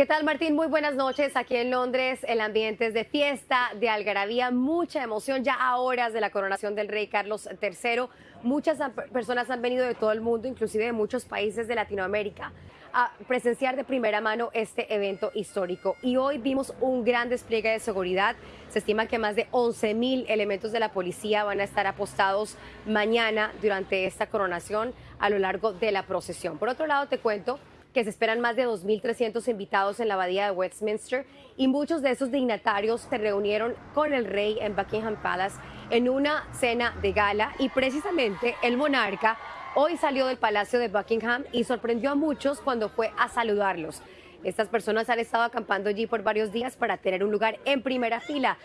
¿Qué tal Martín? Muy buenas noches. Aquí en Londres el ambiente es de fiesta, de algarabía, mucha emoción ya a horas de la coronación del rey Carlos III. Muchas personas han venido de todo el mundo, inclusive de muchos países de Latinoamérica, a presenciar de primera mano este evento histórico. Y hoy vimos un gran despliegue de seguridad. Se estima que más de 11 mil elementos de la policía van a estar apostados mañana durante esta coronación a lo largo de la procesión. Por otro lado, te cuento que se esperan más de 2.300 invitados en la abadía de Westminster y muchos de esos dignatarios se reunieron con el rey en Buckingham Palace en una cena de gala y precisamente el monarca hoy salió del Palacio de Buckingham y sorprendió a muchos cuando fue a saludarlos. Estas personas han estado acampando allí por varios días para tener un lugar en primera fila.